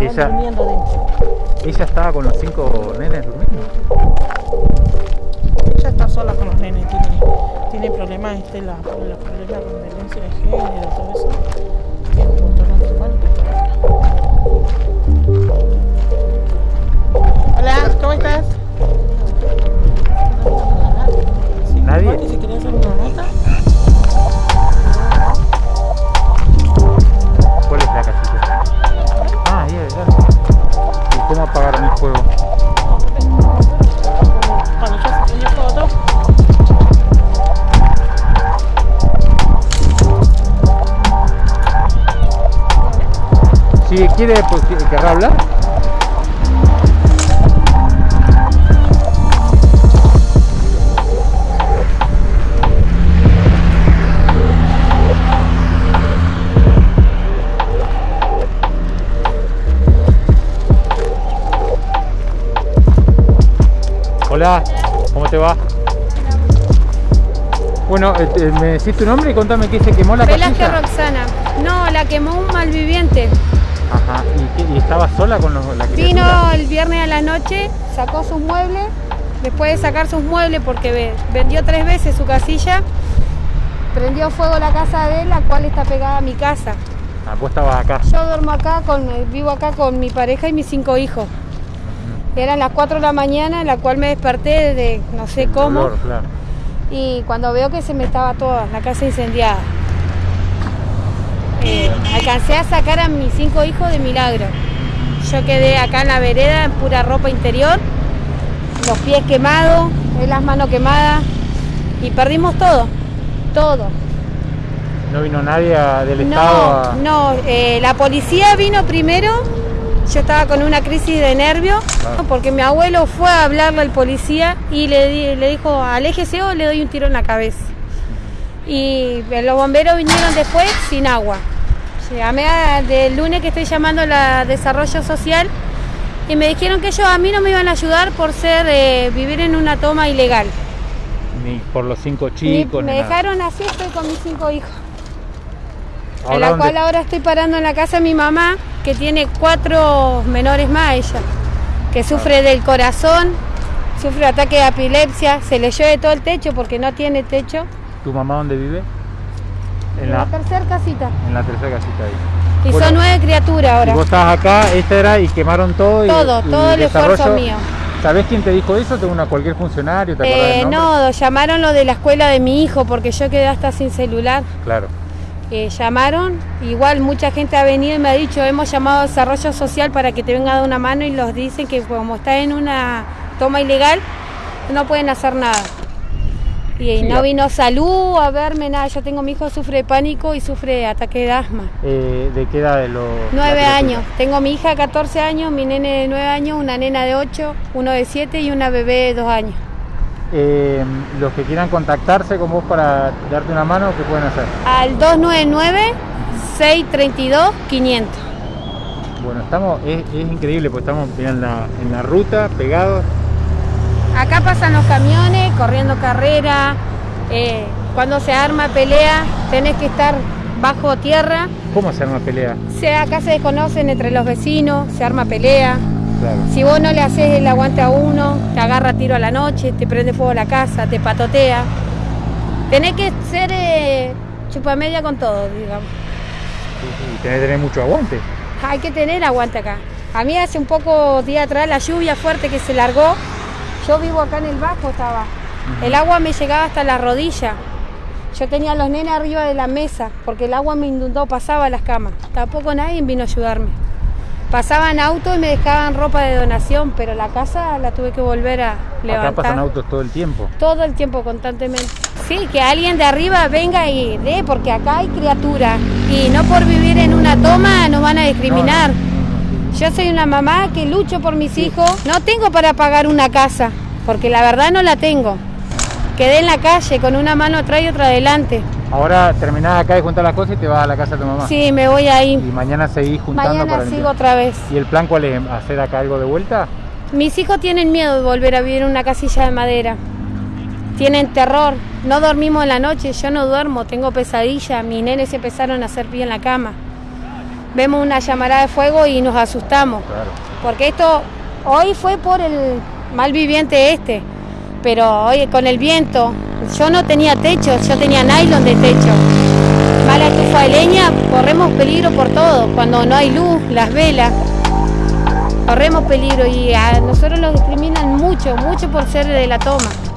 Ella- durmiendo dentro. Ella estaba con los cinco nenes durmiendo. Ella está sola con los nenes, tiene, tiene problemas, este, la, los problemas con violencia de género, todo eso. Tiene un montón de Hola, ¿cómo estás? Apagaron el fuego? Si quiere, pues, ¿querrá hablar? Hola, ¿cómo te va? Bueno, eh, eh, me decís tu nombre y contame qué se quemó la Velázquez casilla. Roxana. No, la quemó un malviviente. Ajá, ¿y, qué- y estaba sola con los, la criatura? Vino el viernes a la noche, sacó sus muebles. Después de sacar sus muebles, porque ve- vendió tres veces su casilla, prendió fuego la casa de él, la cual está pegada a mi casa. Ah, vos estabas acá. Yo duermo acá, con, vivo acá con mi pareja y mis cinco hijos. Eran las 4 de la mañana, en la cual me desperté de no sé El cómo. dolor, claro. y cuando veo que se me estaba toda la casa incendiada. Eh, alcancé a sacar a mis cinco hijos de milagro. Yo quedé acá en la vereda en pura ropa interior, los pies quemados, eh, las manos quemadas y perdimos todo, todo. No vino nadie del Estado No, a... no, eh, la policía vino primero, yo estaba con una crisis de nervios, porque mi abuelo fue a hablarle al policía y le, le dijo, aléjese o le doy un tiro en la cabeza. Y los bomberos vinieron después sin agua. Llamé a- del lunes que estoy llamando a la desarrollo social y me dijeron que ellos a mí no me iban a ayudar por ser eh, vivir en una toma ilegal. Ni por los cinco Ni- chicos, me ni nada. dejaron así, estoy con mis cinco hijos. en Ahora, la ¿dónde- cual ahora estoy parando en la casa de mi mamá, que tiene cuatro menores más ella, que sufre del corazón, sufre ataque de epilepsia, se le llueve todo el techo porque no tiene techo. ¿Tu mamá dónde vive? En En la, la tercera casita. en la tercera casita ahí. Y Bueno, son nueve criaturas Y ahora. vos estabas acá, esta era, y quemaron todo. Y, Todo, y todo el esfuerzo mío. ¿Sabés quién te dijo eso? ¿Tengo una cualquier funcionario? ¿Te Eh, del no, llamaron lo de la escuela de mi hijo porque yo quedé hasta sin celular. Claro. Eh, llamaron, igual mucha gente ha venido y me ha dicho, hemos llamado a desarrollo social para que te venga a dar una mano y los dicen que como está en una toma ilegal, no pueden hacer nada. Y Sí, no vino salud a verme, nada, yo tengo mi hijo sufre de pánico y sufre de ataque de asma. Eh, ¿De qué edad de los...? Nueve años, tengo mi hija de 14 años, mi nene de 9 años, una nena de 8, uno de 7 y una bebé de 2 años. Eh, los que quieran contactarse con vos para darte una mano, ¿qué pueden hacer? Al 299-632-500. Bueno, estamos, es, es increíble, porque estamos en la, en la ruta, pegados. Acá pasan los camiones corriendo carrera. eh, cuando se arma pelea, tenés que estar bajo tierra. ¿Cómo hacer una pelea? Se, acá se desconocen entre los vecinos, se arma pelea. Claro. Si vos no le haces el aguante a uno, te agarra tiro a la noche, te prende fuego la casa, te patotea. Tenés que ser eh, chupamedia con todo, digamos. Y tenés que tener mucho aguante. Hay que tener aguante acá. A mí hace un poco día atrás la lluvia fuerte que se largó, yo vivo acá en el bajo estaba. El agua me llegaba hasta la rodilla. Yo tenía a los nenes arriba de la mesa porque el agua me inundó, pasaba las camas. Tampoco nadie vino a ayudarme. Pasaban autos y me dejaban ropa de donación, pero la casa la tuve que volver a levantar. Acá pasan autos todo el tiempo. Todo el tiempo, constantemente. Sí, que alguien de arriba venga y dé, porque acá hay criaturas. Y no por vivir en una toma nos van a discriminar. No, no, no, no. Yo soy una mamá que lucho por mis hijos. No tengo para pagar una casa, porque la verdad no la tengo. Quedé en la calle con una mano atrás y otra adelante. Ahora terminás acá de juntar las cosas y te vas a la casa de tu mamá. Sí, me voy Y ahí. mañana seguís juntando Mañana para sigo limpiar. otra vez. ¿Y el plan cuál es? ¿Hacer acá algo de vuelta? Mis hijos tienen miedo de volver a vivir en una casilla de madera. Tienen terror. No dormimos en la noche, yo no duermo, tengo pesadillas. Mis nenes se empezaron a hacer pie en la cama. vemos una llamarada de fuego y nos asustamos. Claro. Porque esto hoy fue por el mal viviente este, pero hoy con el viento, yo no tenía techo, yo tenía nylon de techo. Mala estufa de leña, corremos peligro por todo, cuando no hay luz, las velas, corremos peligro y a nosotros nos discriminan mucho, mucho por ser de la toma.